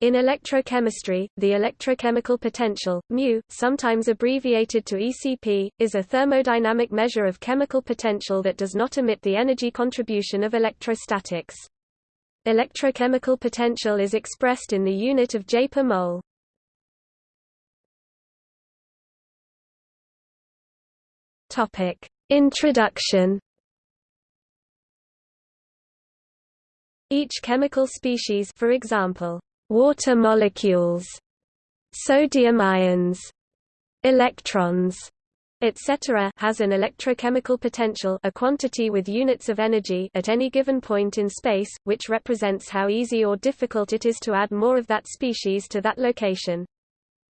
In electrochemistry, the electrochemical potential, μ, sometimes abbreviated to ECP, is a thermodynamic measure of chemical potential that does not omit the energy contribution of electrostatics. Electrochemical potential is expressed in the unit of J per mole. Introduction Each chemical species for example, water molecules, sodium ions, electrons, etc. has an electrochemical potential a quantity with units of energy at any given point in space, which represents how easy or difficult it is to add more of that species to that location.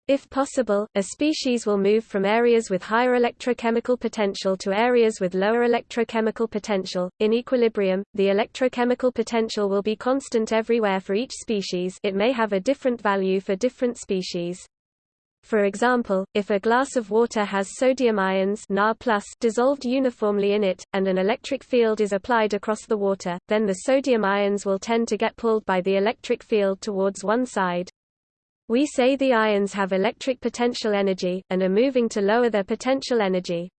If possible, a species will move from areas with higher electrochemical potential to areas with lower electrochemical potential. In equilibrium, the electrochemical potential will be constant everywhere for each species it may have a different value for different species. For example, if a glass of water has sodium ions Na dissolved uniformly in it, and an electric field is applied across the water, then the sodium ions will tend to get pulled by the electric field towards one side, we say the ions have electric potential energy, and are moving to lower their potential energy.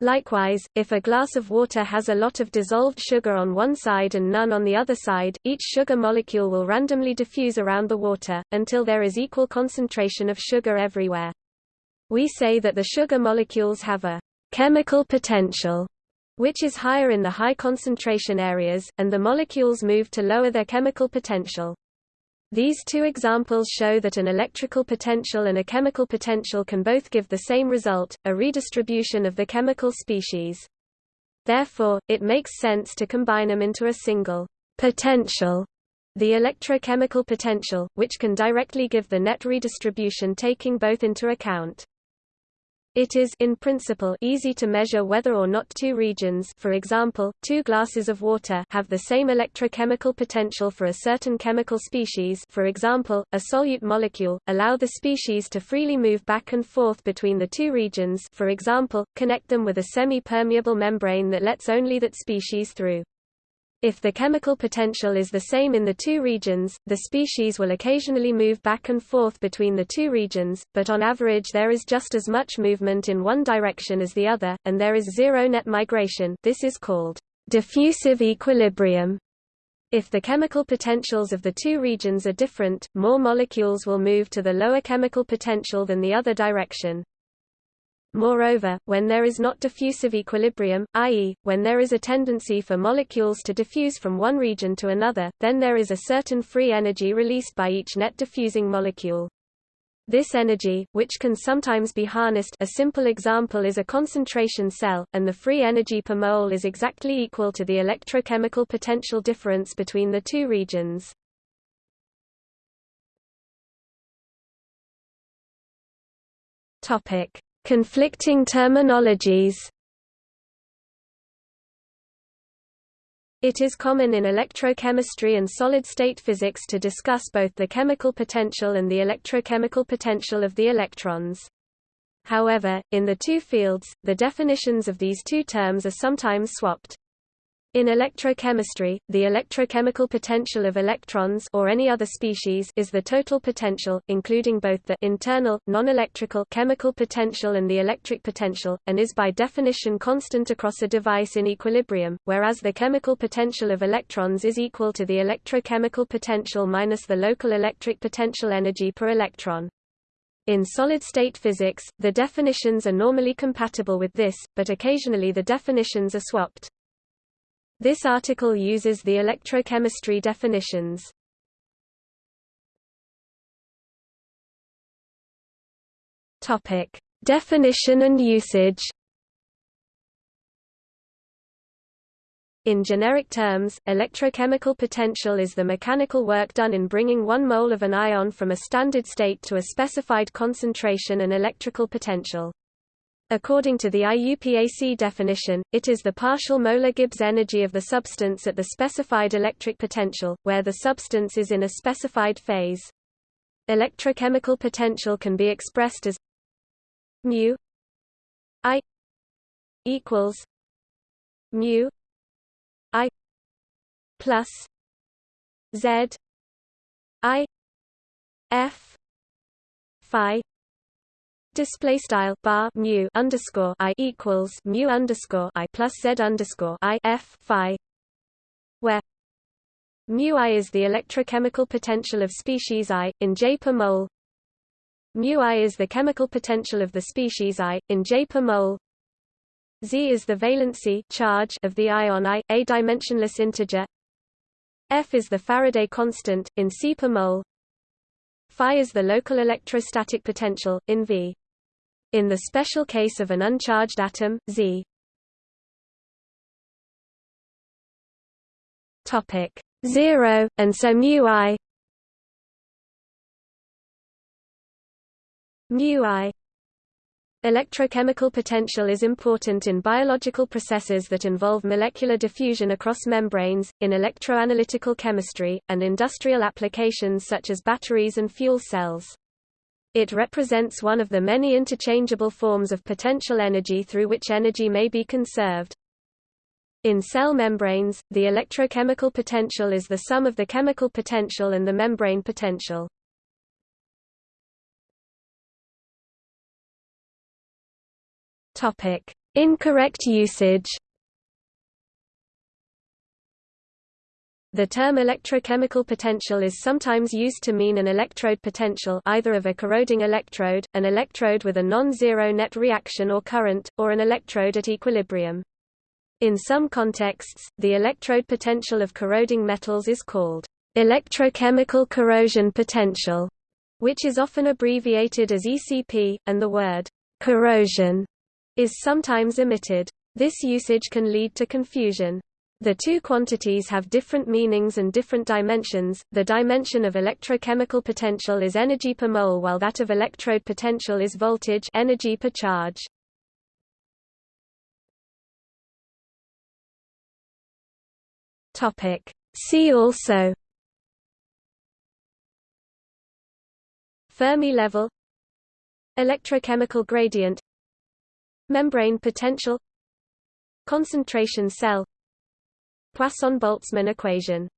Likewise, if a glass of water has a lot of dissolved sugar on one side and none on the other side, each sugar molecule will randomly diffuse around the water, until there is equal concentration of sugar everywhere. We say that the sugar molecules have a chemical potential, which is higher in the high concentration areas, and the molecules move to lower their chemical potential. These two examples show that an electrical potential and a chemical potential can both give the same result, a redistribution of the chemical species. Therefore, it makes sense to combine them into a single potential, the electrochemical potential, which can directly give the net redistribution taking both into account. It is in principle easy to measure whether or not two regions for example, two glasses of water have the same electrochemical potential for a certain chemical species for example, a solute molecule, allow the species to freely move back and forth between the two regions for example, connect them with a semi-permeable membrane that lets only that species through. If the chemical potential is the same in the two regions, the species will occasionally move back and forth between the two regions, but on average there is just as much movement in one direction as the other, and there is zero net migration this is called diffusive equilibrium. If the chemical potentials of the two regions are different, more molecules will move to the lower chemical potential than the other direction. Moreover, when there is not diffusive equilibrium, i.e., when there is a tendency for molecules to diffuse from one region to another, then there is a certain free energy released by each net diffusing molecule. This energy, which can sometimes be harnessed a simple example is a concentration cell, and the free energy per mole is exactly equal to the electrochemical potential difference between the two regions. Topic. Conflicting terminologies It is common in electrochemistry and solid-state physics to discuss both the chemical potential and the electrochemical potential of the electrons. However, in the two fields, the definitions of these two terms are sometimes swapped. In electrochemistry, the electrochemical potential of electrons or any other species is the total potential, including both the internal, non-electrical chemical potential and the electric potential, and is by definition constant across a device in equilibrium, whereas the chemical potential of electrons is equal to the electrochemical potential minus the local electric potential energy per electron. In solid-state physics, the definitions are normally compatible with this, but occasionally the definitions are swapped. This article uses the electrochemistry definitions. Topic: Definition and usage. In generic terms, electrochemical potential is the mechanical work done in bringing one mole of an ion from a standard state to a specified concentration and electrical potential. According to the IUPAC definition, it is the partial molar Gibbs energy of the substance at the specified electric potential, where the substance is in a specified phase. Electrochemical potential can be expressed as mu I equals mu I plus Z I F phi display style bar mu underscore I equals mu underscore I plus Z underscore I F phi where mu I is the electrochemical potential of species I in J per mole mu I is the chemical potential of the species I in J per mole Z is the valency charge of the ion I, a dimensionless integer. F is the Faraday constant in C per mole. Phi is the local electrostatic potential in V. In the special case of an uncharged atom, Z. Topic 0 and so mu I. Mu I. Electrochemical potential is important in biological processes that involve molecular diffusion across membranes, in electroanalytical chemistry, and industrial applications such as batteries and fuel cells. It represents one of the many interchangeable forms of potential energy through which energy may be conserved. In cell membranes, the electrochemical potential is the sum of the chemical potential and the membrane potential. Topic: Incorrect usage. The term electrochemical potential is sometimes used to mean an electrode potential either of a corroding electrode, an electrode with a non-zero net reaction or current, or an electrode at equilibrium. In some contexts, the electrode potential of corroding metals is called electrochemical corrosion potential, which is often abbreviated as ECP, and the word corrosion is sometimes omitted. This usage can lead to confusion. The two quantities have different meanings and different dimensions. The dimension of electrochemical potential is energy per mole while that of electrode potential is voltage energy per charge. Topic: See also. Fermi level. Electrochemical gradient. Membrane potential. Concentration cell Poisson-Boltzmann equation